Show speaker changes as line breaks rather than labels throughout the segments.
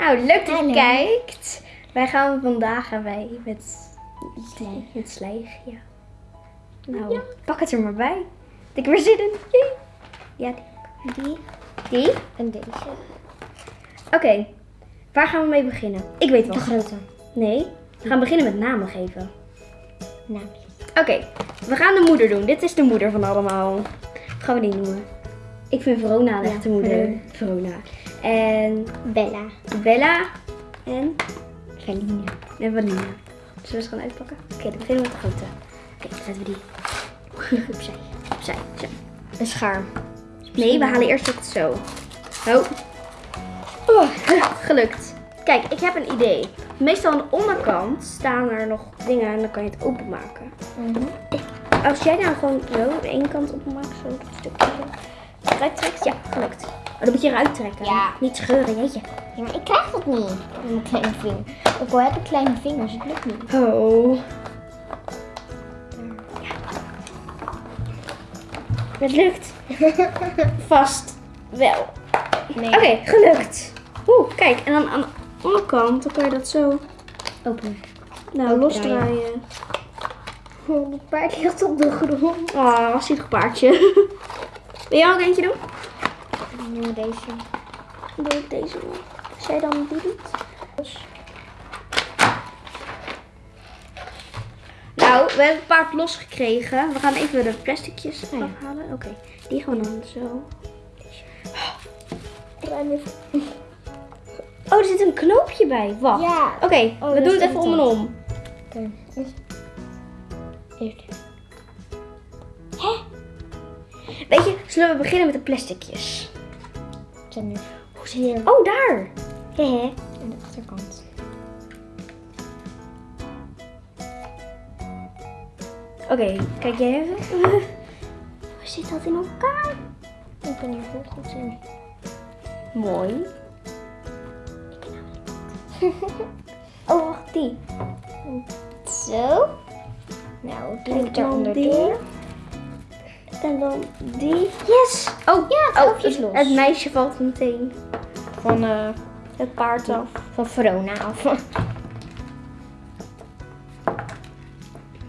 Nou, leuk dat je kijkt. Wij gaan vandaag gaan wij met
Slijg.
slijg, ja. Nou, pak het er maar bij. Ik heb er zin in. Ja, die.
Die
Die?
en deze.
Oké, waar gaan we mee beginnen? Ik weet
De
wel.
grote.
Nee, we gaan beginnen met namen geven.
Naamjes.
Oké, we gaan de moeder doen. Dit is de moeder van allemaal. Hoe gaan we die noemen? Ik vind Verona de
Ja,
echte moeder. Verona. En
Bella.
Bella en,
Valina.
en Vanina. Zullen we eens gaan uitpakken? Oké, dan beginnen we met de grote. Oké, dan zetten we die
Opzij.
opzij. Zo.
Een schaar.
Nee, we halen eerst het zo. Oh. Oh, gelukt. Kijk, ik heb een idee. Meestal aan de onderkant staan er nog dingen en dan kan je het openmaken.
Mhm.
Als jij nou gewoon zo de ene kant openmaakt, zo dat stukje. Eruit trekt, ja, gelukt. Oh, dan moet je eruit trekken.
Ja.
Niet scheuren, jeetje.
Ja, maar ik krijg dat niet. Met mijn kleine vinger. Ook al heb ik kleine vingers, het lukt niet.
Oh. Het lukt. Vast wel.
Nee.
Oké, gelukt. Oeh, kijk. En dan aan de onderkant, dan kan je dat zo
Open.
nou, losdraaien.
Oh, dat paard ligt op de grond.
Oh, wat zielig paardje. Wil jij ook eentje doen?
Nu deze.
Dan doe ik deze. Als jij dan die doet. Nou, we hebben het paard losgekregen. We gaan even de plasticjes
ja.
afhalen. Oké, die gewoon dan zo. Oh, er zit een knoopje bij. Wacht.
Ja.
Oké,
Oh,
we doen het even om en om.
Oké. Eerst.
Weet je, zullen we beginnen met de plasticjes?
Zijn nu. Hoe?
Oh, daar. Hehe.
Aan de achterkant.
Oké, kijk jij even. Hoe zit dat in elkaar?
Ik kan hier heel goed zien.
Mooi. Oh, wacht, die.
Zo. Nou, die
En
moet er
dan
onderdoor.
En dan die. Yes! Oh,
Ja, het
oh,
is los.
het meisje valt meteen.
Van, eh,
Het paard af.
van Verona af.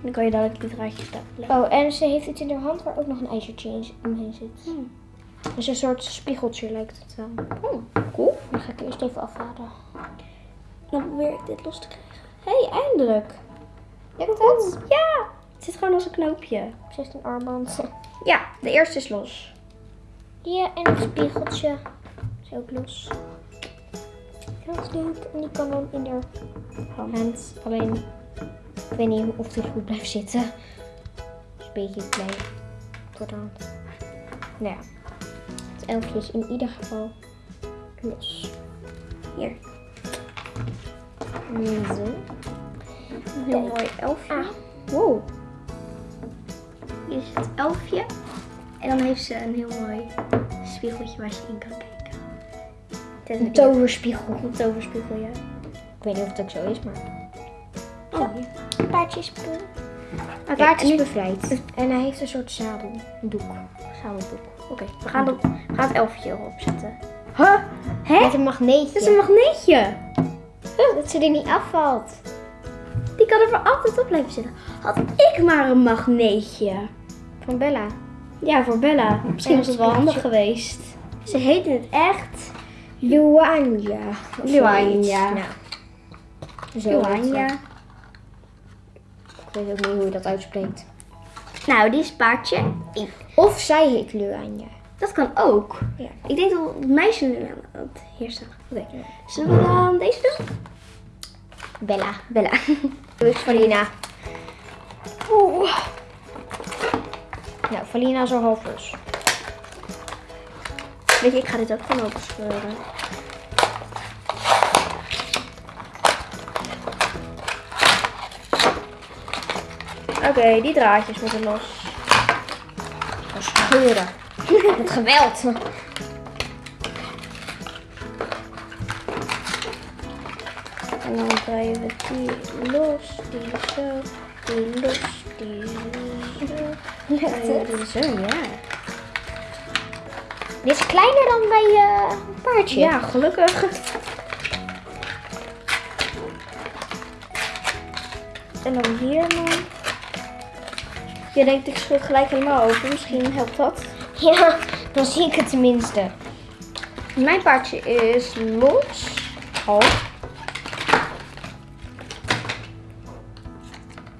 Dan kan je dadelijk die draadjes stapelen.
Oh, en ze heeft iets in haar hand waar ook nog een ijzertje in omheen zit.
Hmm.
Dus een soort spiegeltje lijkt het wel.
Oh, cool.
Dan ga ik eerst even afhalen.
Dan probeer ik dit los te krijgen. Hé, hey, eindelijk.
Lukt het?
Ja, het zit gewoon als een knoopje.
Ze heeft een armband.
Ja, de eerste is los.
Ja, en het spiegeltje is ook los. Dat is leuk. En die kan dan in haar hand. Alleen, ik weet niet of die goed blijft zitten. is een beetje klein voor de hand. Nou ja, het elfje is in ieder geval los.
Hier.
Zo.
Een heel mooi elfje.
Ah.
Wow. Hier is het elfje. En dan heeft ze een heel mooi spiegeltje waar ze in kan kijken. Het is
Een toverspiegel.
Een toverspiegel, ja.
Ik weet niet of het ook zo is, maar...
Oh, ja.
Paardje is Oké,
Oké,
paard is bevrijd. En hij heeft een soort zadel. Een doek.
zadeldoek. Oké, we, gaan het- we gaan het elfje erop zetten. Huh? Hè?
Met een magneetje.
Dat is een magneetje.
Dat ze er niet afvalt.
Die kan er voor altijd op blijven zitten. Had ik maar een magneetje.
Van Bella.
Ja, voor Bella. Misschien was het wel handig geweest. Ze heette het echt
Luanja.
Luanja.
Nou. Ze. Ik weet ook niet hoe je dat uitspreekt.
Nou, die is paardje.
Of zij heet Luanja.
Dat kan ook.
Ja.
Ik denk dat het meisje nu aan het staat. Oké. Zullen we dan deze doen?
Bella.
Bella.
Dus Valina.
Oeh.
Nou, Valina is al half los.
Weet je, ik ga dit ook gewoon open scheuren. Oké, die draadjes moeten los.
Scheuren. Met geweld.
En dan draaien we die los, die zo, die los, die zo.
Dit is kleiner dan bij eh, je paardje.
Ja, gelukkig. En dan hier man. Je denkt, ik schud gelijk helemaal open. Misschien helpt dat.
Ja, dan zie ik het tenminste.
Mijn paardje is los.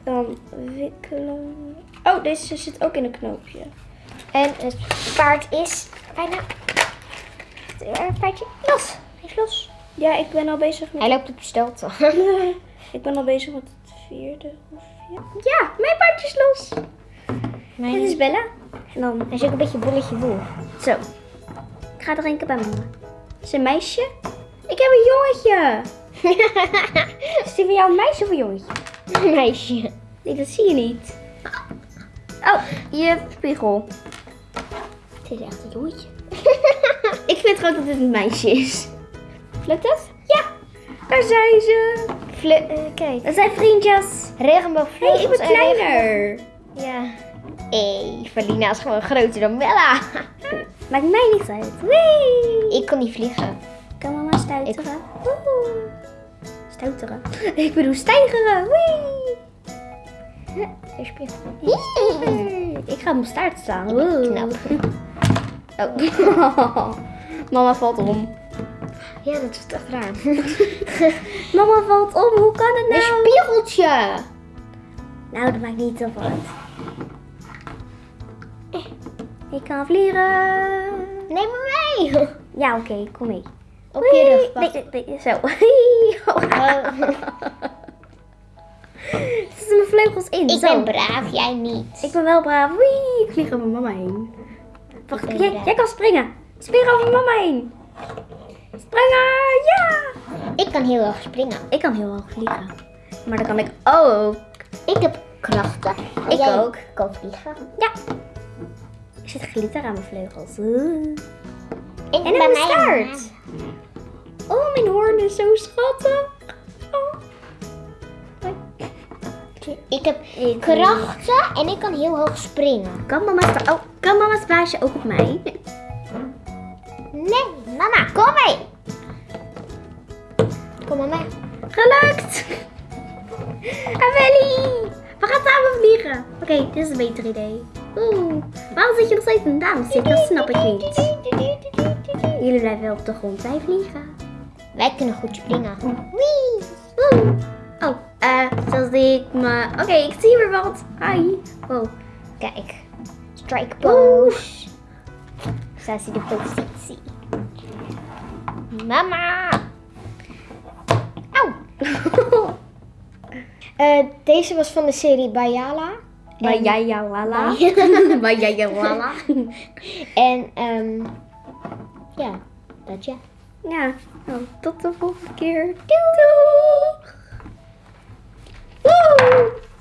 Dan wikkelen. Oh, deze zit ook in een knoopje.
En het paard is bijna... Het paardje los. Hij is los.
Ja, ik ben al bezig met.
Hij loopt op stelte.
ik ben al bezig met het vierde of ja. Ja, mijn paardje is los.
Mijn
Dit is Bella. En dan
Hij is ook een beetje bolletje boel.
zo. Ik ga drinken bij mama. Is een meisje? Ik heb een jongetje. Is die van jou een meisje of een jongetje?
Een meisje.
Nee, dat zie je niet. Oh, je spiegel. Het is echt een jongetje. ik vind gewoon dat het een meisje is. Lukt het? Ja, daar zijn ze.
Vle eh, kijk.
Dat zijn vriendjes.
Regenboogvleugels.
Hey, ik ben kleiner.
Ja. Hé, Valina is gewoon groter dan Bella.
Maakt mij niet uit. Wee.
Ik kon niet vliegen.
Kan mama stuiteren? Woehoe. Stouteren. Ik bedoel stijgeren. Wee.
Er spiegel.
Ik ga op mijn staart staan. Oh. Mama valt om.
Ja, dat is echt raar.
Mama valt om. Hoe kan het
Een
nou?
spiegeltje.
Nou, dat maakt niet zoveel uit. Eh, Ik kan vliegen.
Neem me mee.
Ja, oké. kom mee.
Op je rug.
nee, nee, zo. in?
Ik
Zo.
ben braaf, jij niet.
Ik ben wel braaf. Wee, ik vlieg over mama heen. Wacht, jij, kan springen. Spring over mama heen. Springen, ja!
Ik kan heel erg springen.
Ik kan heel hoog vliegen. Maar dan kan ik ook.
Ik heb krachten.
Ik
Jij
ook.
kan vliegen.
Ja. Er zit glitter aan mijn vleugels. Oeh.
En, bij
mijn
mij
staart. Oh, mijn hoorn is zo schattig.
Ik heb krachten en ik kan heel hoog springen.
Kan mama's, oh, kan mama's baasje ook op mij?
Nee, mama, kom mee. Kom maar mee.
Gelukt! Amelie! We gaan samen vliegen. Oké, dit is een beter idee. Oeh, waarom zit je nog steeds in de? Dat snap ik niet. Jullie blijven wel op de grond. Wij vliegen.
Wij kunnen goed springen.
Wee! Oeh. Oh, eh, zoals ik me... Oké, ik zie weer wat. Hi. Wow.
Kijk. Strike pose. Zo is de positie. Mama. Auw. Eh, deze was van de serie Bayala.
Bij
En-
jij ja lala. Bij jij ja lala.
En ehm ja, dat ja.
Ja, nou, tot de volgende keer. Doei! Uh!